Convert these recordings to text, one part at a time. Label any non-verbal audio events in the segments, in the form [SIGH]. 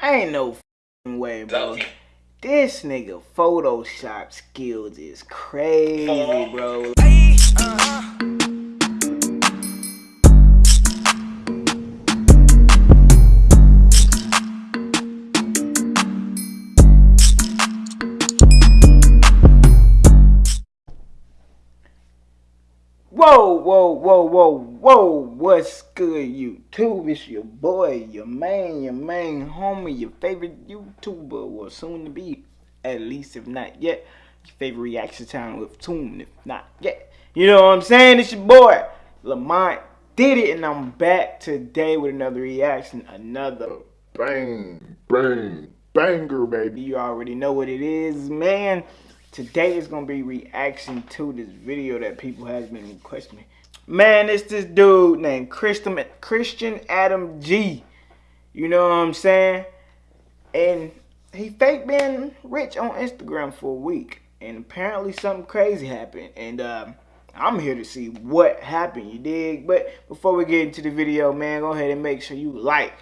Ain't no way, bro. This nigga Photoshop skills is crazy, bro. Whoa, whoa, whoa, whoa, whoa, what's good, YouTube? It's your boy, your man, your main homie, your favorite YouTuber, or soon to be, at least if not yet, your favorite reaction time with Toon, if not yet. You know what I'm saying? It's your boy, Lamont did it, and I'm back today with another reaction, another bang, bang, banger, baby. You already know what it is, man. Today is gonna be reaction to this video that people has been requesting. Man, it's this dude named Christian Christian Adam G. You know what I'm saying? And he fake been rich on Instagram for a week. And apparently something crazy happened. And uh, I'm here to see what happened, you dig? But before we get into the video, man, go ahead and make sure you like,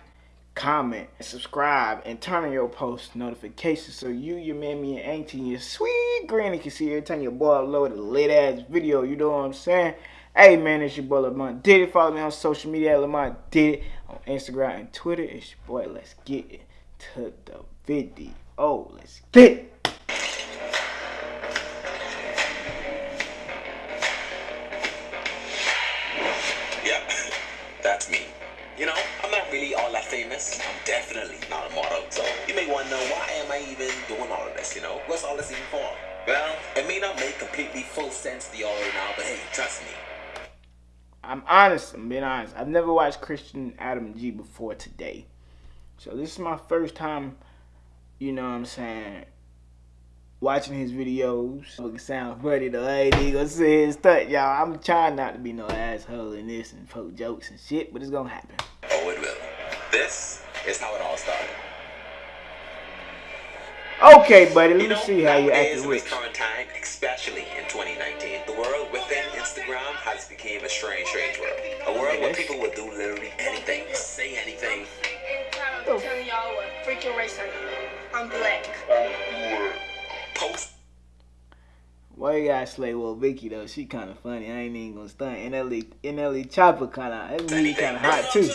comment, subscribe, and turn on your post notifications so you, your mammy, and auntie, and your sweet granny can see every time your boy upload a lit ass video. You know what I'm saying? Hey man, it's your boy Lamont Did it. Follow me on social media at Lamont Did it on Instagram and Twitter. It's your boy. Let's get to the video. Oh, let's get it. Yeah, [COUGHS] that's me. You know, I'm not really all that famous. I'm definitely not a model. So you may wonder why am I even doing all of this, you know? What's all this even for? Well, it may not make completely full sense to y'all right now, but hey, trust me. I'm honest, I'm being honest. I've never watched Christian Adam G before today. So this is my first time, you know what I'm saying, watching his videos. It sound funny. I ain't gonna say his stuff, y'all. I'm trying not to be no asshole in this and poke jokes and shit, but it's gonna happen. Oh, it will. This is how it all started. Okay, buddy, let you me know, see how you act acting in this rich. current time, especially in 2019, the world within Instagram has become a strange, strange world. A world where people will do literally anything, say anything. I'm telling y'all what freaking race I am. I'm black. Post Why you gotta slay Will Vicky though? She kind of funny. I ain't even gonna stunt. NLE NLE Chopper kind of that really kind of hot too.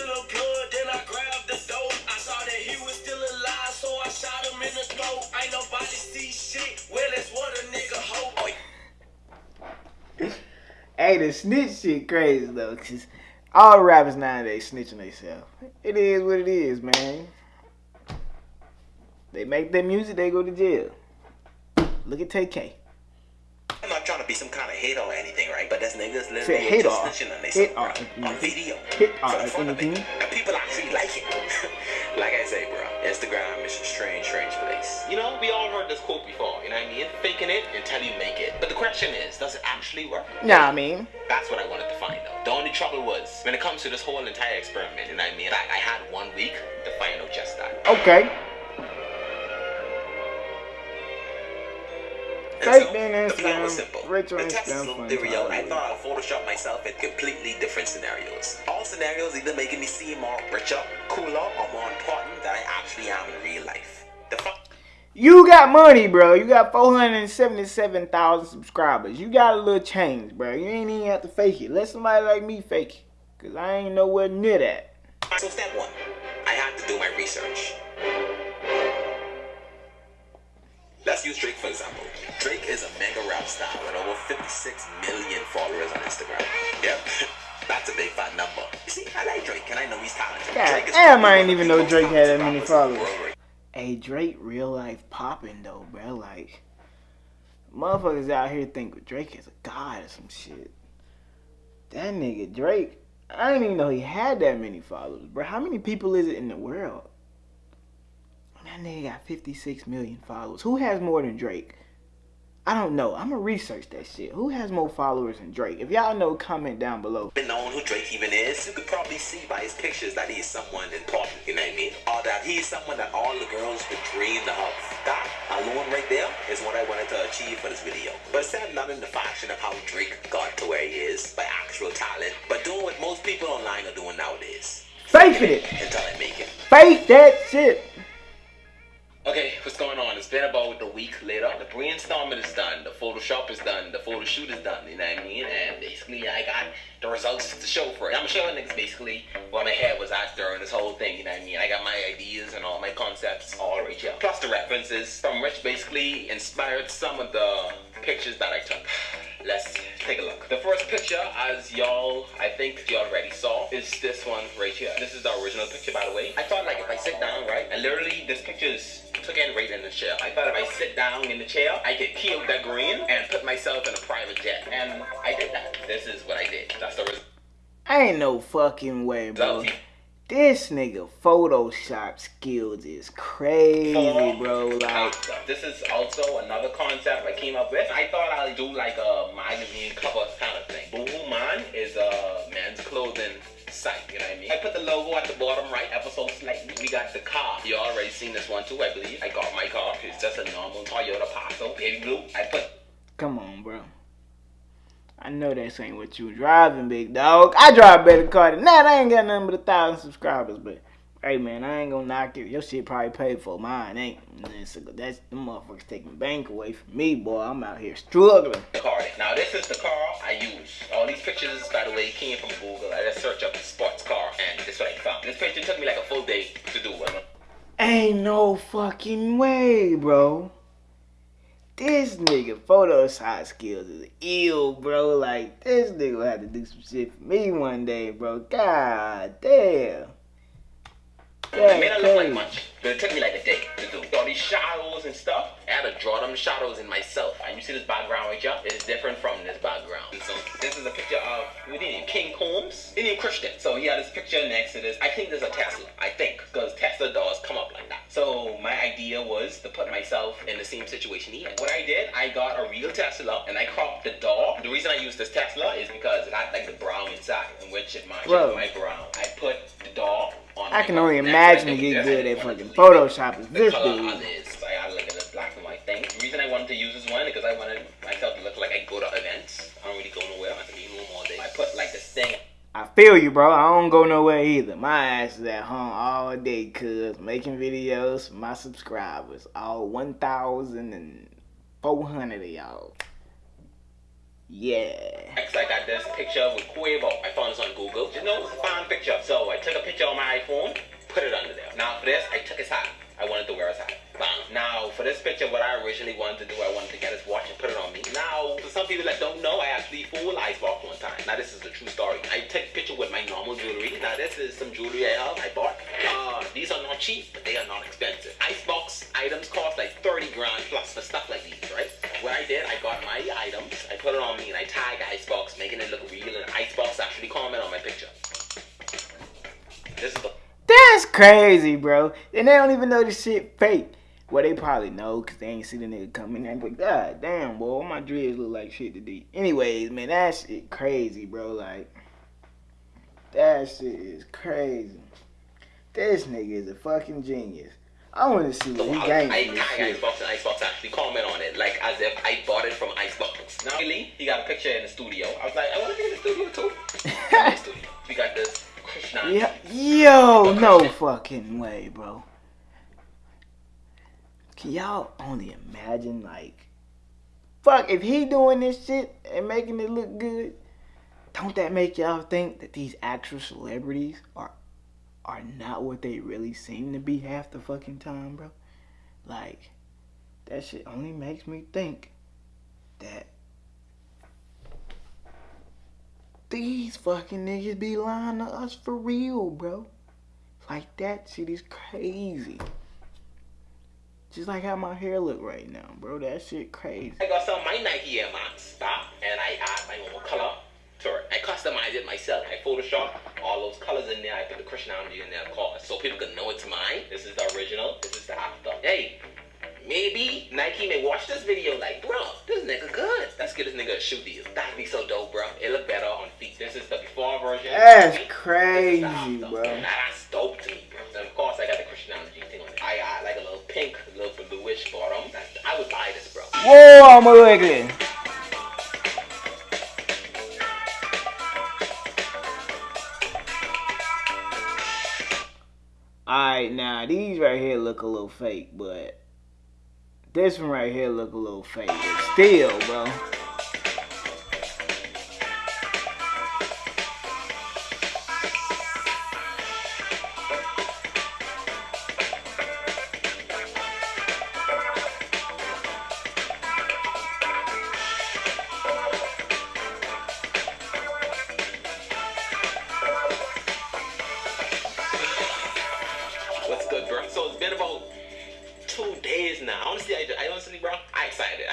Hey, the snitch shit crazy though, cause all rappers nowadays snitching themselves. It is what it is, man. They make their music, they go to jail. Look at TK. I'm not trying to be some kind of hater or anything, right? But that's niggas literally just snitching on themselves bro, on video. hit for or the fun of it. anything. And people actually like it. [LAUGHS] like I say, bro, Instagram is a strange, strange place. You know, we all heard this quote before, you know what I mean? Faking it until you make it. But the question is, does it actually work? Nah, I mean, That's what I wanted to find out. The only trouble was, when it comes to this whole entire experiment, you know what I mean? I, I had one week to find out just that. okay. Fake the plan was simple. rich on to test little fun I thought I'd Photoshop myself in completely different scenarios. All scenarios either making me seem more richer, cooler, or more important than I actually am in real life. The fuck? You got money, bro. You got 477,000 subscribers. You got a little change, bro. You ain't even have to fake it. Let somebody like me fake it. Because I ain't nowhere near that. So step one, I had to do my research. Let's use Drake for example. Drake is a mega rap star with over 56 million followers on Instagram. Yep, [LAUGHS] that's a big fat number. You see, I like Drake and I know he's talented. God damn, I didn't even know Drake had that many rappers in the followers. Hey, Drake real life popping, though, bro. Like, motherfuckers out here think Drake is a god or some shit. That nigga Drake, I didn't even know he had that many followers, bro. How many people is it in the world? That nigga got 56 million followers. Who has more than Drake? I don't know. I'm gonna research that shit. Who has more followers than Drake? If y'all know, comment down below. been known who Drake even is, you could probably see by his pictures that he's someone important, you know what I mean? Or that he's someone that all the girls would dream to have. That alone right there is what I wanted to achieve for this video. But instead of not in the fashion of how Drake got to where he is by actual talent, but doing what most people online are doing nowadays. Faking it. Until I make it. Fake that shit. Okay, what's going on? It's been about a week later. The brainstorming is done. The Photoshop is done. The photo shoot is done. You know what I mean? And basically, I got the results to show for it. I'm showing niggas basically what my head was at during this whole thing. You know what I mean? I got my ideas and all my concepts all right here. Plus the references from which basically inspired some of the pictures that I took. Let's take a look. The first picture, as y'all, I think you already saw, is this one right here. This is the original picture, by the way. I thought like if I sit down, right, and literally this picture is took in right in the chair. I thought if I sit down in the chair, I could peel the green and put myself in a private jet. And I did that. This is what I did. That's the result. Ain't no fucking way, bro. This nigga Photoshop skills is crazy, bro. Like, this is also another concept I came up with. I thought I'd do like a magazine cover kind of thing. Boohoo put the logo at the bottom right ever so slightly. We got the car. You already seen this one too, I believe. I got my car. It's just a normal Toyota Passo, baby blue. I put. Come on, bro. I know that ain't what you driving, big dog. I drive a better car than that. I ain't got nothing but a thousand subscribers, but hey, man, I ain't gonna knock it. Your shit probably paid for mine, ain't? That's that's the motherfuckers taking bank away from me, boy. I'm out here struggling. Now this is the car I use. All these pictures, by the way, came from Google. I just searched up sports car, and this is what I found. This picture took me like a full day to do. Ain't no fucking way, bro. This nigga photo Photoshop skills is ill, bro. Like, this nigga had to do some shit for me one day, bro. God damn. It may not look like much, but it took me like a day to do. All these shadows and stuff, I had to draw them shadows in myself. And you see this background right here? It's different from this background. So this is a picture of, didn't King Combs, Indian Christian. So he had this picture next to this. I think there's a Tesla, I think, because Tesla doors come up like that. So my idea was to put myself in the same situation he had. What I did, I got a real Tesla and I cropped the door. The reason I used this Tesla is because it had like the brown inside, in which it matches my brown. I put I can only imagine you get good at fucking Photoshop as this dude. I had like a black and white thing. The reason I wanted to use this one because I wanted myself to look like I go to events. I don't really go nowhere. I can be home all day. I put like this thing. I feel you, bro. I don't go nowhere either. My ass is at home all day, cuz making videos for my subscribers. All 1,400 of y'all. Yeah. Next, I got this picture with Quavo. I found this on Google. You know, it's a fine picture. So I took a picture on my iPhone, put it under there. Now for this, I took his hat. I wanted to wear his hat. Bam. Now for this picture, what I originally wanted to do, I wanted to get his watch and put it on me. Now, for some people that don't know, I actually fooled Icebox one time. Now this is a true story. I take a picture with my normal jewelry. Now this is some jewelry I have. I bought. Uh, these are not cheap, but they are crazy, bro. And they don't even know this shit fake. Well, they probably know because they ain't see the nigga coming in. But god damn, boy, all my dreads look like shit today. Anyways, man, that shit crazy, bro. Like, that shit is crazy. This nigga is a fucking genius. I want to see what he gained I, I shit. Icebox and Icebox actually comment on it, like as if I bought it from Icebox. Now, really, he got a picture in the studio. I was like, I want to be in the studio too. [LAUGHS] in the studio. We got this Krishna. Yeah, yo, no fucking way, bro. Can y'all only imagine, like, fuck, if he doing this shit and making it look good, don't that make y'all think that these actual celebrities are are not what they really seem to be half the fucking time, bro? Like, that shit only makes me think that these fucking niggas be lying to us for real, bro. Like that shit is crazy. Just like how my hair look right now, bro. That shit crazy. I got some my Nike Air Max, stop, and I add my own color to it. I customize it myself. I Photoshop all those colors in there. I put the Krishnamji in there, of course, so people can know it's mine. This is the original. This is the after. Hey, maybe Nike may watch this video like, bro, get this nigga a shoe deal. That'd be so dope, bro. It look better on feet. This is the before version. That's This is the crazy, after. bro. Now that's dope to me, bro. And of course, I got the Krishnamji thing on it. I got like a little pink, a little bluish bottom. That's, I would buy this, bro. Whoa, I'm a ugly. Alright, now these right here look a little fake, but this one right here look a little fake. But still, bro.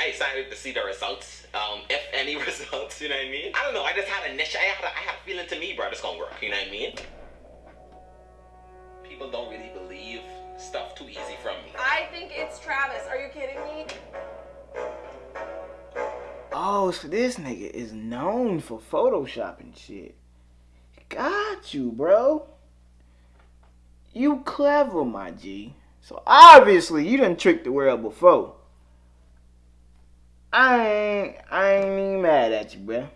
Excited. To see the results. Um, if [LAUGHS] any results, you know what I mean? I don't know. I just had a niche. I had a, I had a feeling to me, bro, it's gonna work. You know what I mean? People don't really believe stuff too easy from me. I think it's Travis. Are you kidding me? Oh, so this nigga is known for photoshopping shit. Got you, bro. You clever, my G. So obviously you done tricked the world before. I ain't, I ain't even mad at you, bro.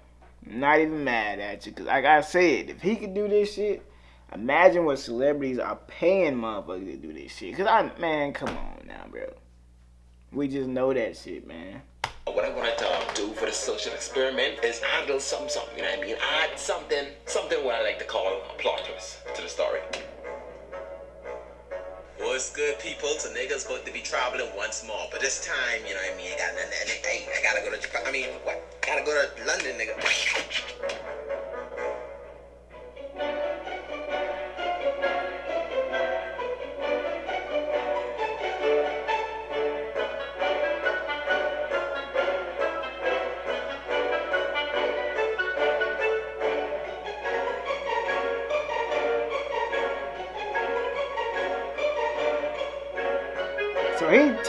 Not even mad at you, cause like I said, if he could do this shit, imagine what celebrities are paying motherfuckers to do this shit. Cause I, man, come on now, bro. We just know that shit, man. What I wanted to do for the social experiment is handle some something, you know what I mean? Add something, something what I like to call a plot twist to the story. What's good, people? So niggas about to be traveling once more, but this time, you know what I mean? I got nothing. Hey, I gotta go to Japan. I mean, what? Gotta go to London, nigga.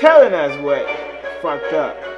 Telling us what fucked up.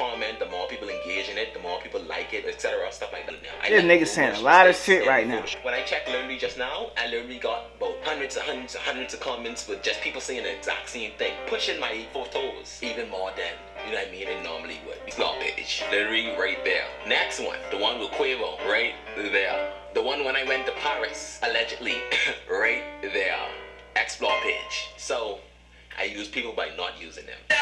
Comment, the more people engage in it, the more people like it, etc. Stuff like that. I This nigga saying a lot of shit right now. When I checked literally just now, I literally got about hundreds and hundreds and hundreds of comments with just people saying the exact same thing. Pushing my photos even more than, you know what I mean, it normally would. Explore page. Literally right there. Next one, the one with Quavo, right there. The one when I went to Paris, allegedly, [LAUGHS] right there. Explore page. So, I use people by not using them.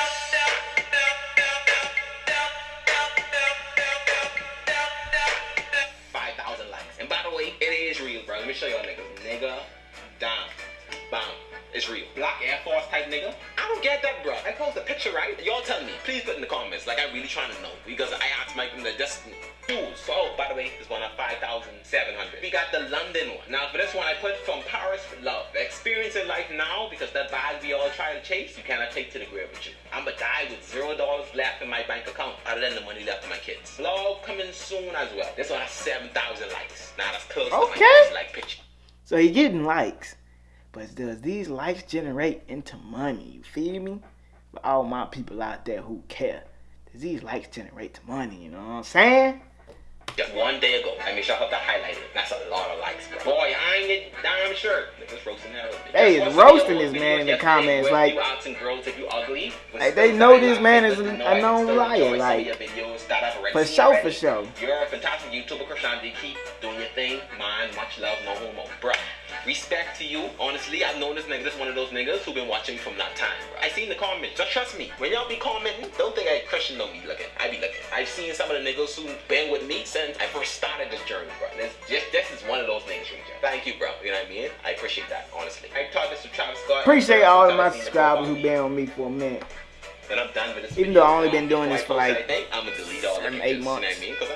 Show y'all niggas. Nigga, down. It's. Black Air Force type nigga. I don't get that, bro. I post a picture, right? Y'all tell me. Please put in the comments. Like, I really trying to know. Because I asked Mike the just Ooh, so, by the way, this one at 5,700. We got the London one. Now, for this one, I put from Paris with love. Experiencing life now, because that bag we all try to chase, you cannot take to the grave with you. I'ma die with zero dollars left in my bank account, other than the money left to my kids. Vlog coming soon as well. This one has 7,000 likes. Now, that's close to Okay. my like picture. So he getting likes. But does these likes generate into money? You feel me? For all my people out there who care. Does these likes generate to money? You know what I'm saying? Just one day ago, I made sure I have to highlight it. That's a lot of likes, bro. Boy, I ain't get damn shirt. Niggas roasting that. Hey, Just it's watch roasting this man in the comments, where like- you asking girls if you ugly. but Like, they know this man is a- know a I known liar, enjoy some like, your videos that I've already for show, for sure. You're a fantastic YouTuber, Krishan. Keep doing your thing. Mine, much love, no homo. Bruh, respect to you. Honestly, I've known this nigga. This one of those niggas who been watching from that time. I seen the comments. Just trust me. When y'all be commenting, don't think I Christian don't be looking. I be looking. I've seen some of the niggas who been with me since I first started this journey, bro. This, just, this is one of those things, Ranger. Thank you, bro. You know what I mean? I appreciate that, honestly. I taught this to Travis Scott. Appreciate all of my the subscribers who been on me for a minute. and I'm done with this. Even video. though I only been doing this I for, like, anything, I'm gonna delete all the seven, pictures, eight You know what months. I mean? Because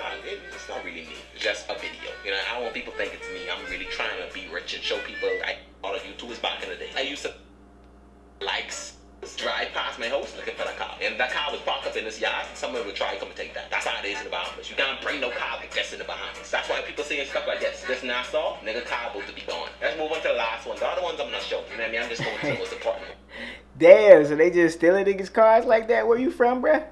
it's not really me. It's just a video. You know, I don't want people think it's me. I'm really trying to rich and show people I all of YouTubers back in the day. I used to likes drive past my house looking for the car, and that car was parked up in his yard, someone would try to come and take that. That's how it is in the Bahamas. You can't bring no car like this in the Bahamas. That's why people saying stuff like this. This Nassau, nigga car about to be gone. Let's move on to the last one. The other ones I'm not sure. You know what I mean? I'm just going to [LAUGHS] the most important one. Damn, so they just stealing niggas' cars like that? Where you from, bruh?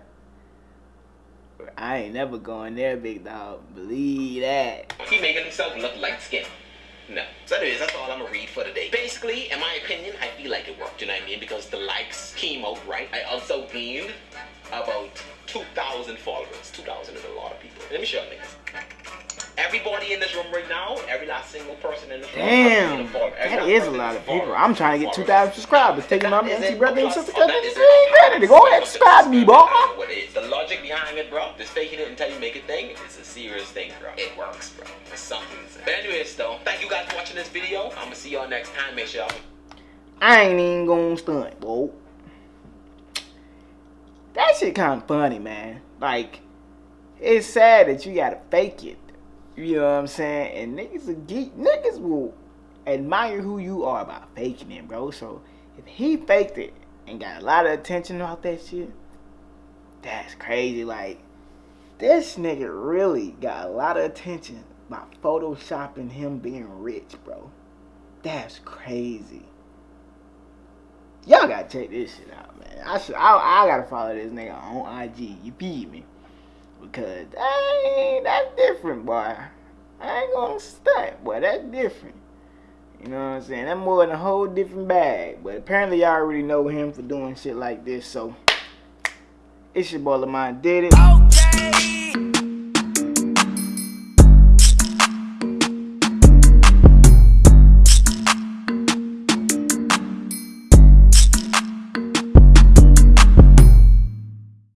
I ain't never going there, big dog. Believe that. He making himself look light skinned. No. So anyways, that's all I'm gonna read for today. Basically, in my opinion, I feel like it worked, you know what I mean? Because the likes came out right. I also gained about 2,000 followers. 2,000 is a lot of people. Let me show you niggas. Everybody in this room right now, every last single person in this room. Damn, that is a lot of people. I'm trying to get 2,000 subscribers. Taking my MC brother and sister cousin. that This isn't ain't a ready to go and subscribe me, boy. What. The logic behind it, bro, this faking it until you make it thing it's a serious thing, bro. It works, bro. It's something. But anyways, though, thank you guys for watching this video. I'm gonna see y'all next time. Make sure y'all I ain't even gonna stunt, bro. That shit kind of funny, man. Like, it's sad that you gotta fake it. You know what I'm saying? And niggas will geek. Niggas will admire who you are by faking it, bro. So if he faked it and got a lot of attention about that shit, that's crazy. Like, this nigga really got a lot of attention by photoshopping him being rich, bro. That's crazy. Y'all gotta check this shit out, man. I should. I, I gotta follow this nigga on IG. You feed me? Because that that's different, boy. I ain't gonna stunt, boy. That's different. You know what I'm saying? That's more than a whole different bag. But apparently, y'all already know him for doing shit like this. So it's your boy Lamont did it. Okay.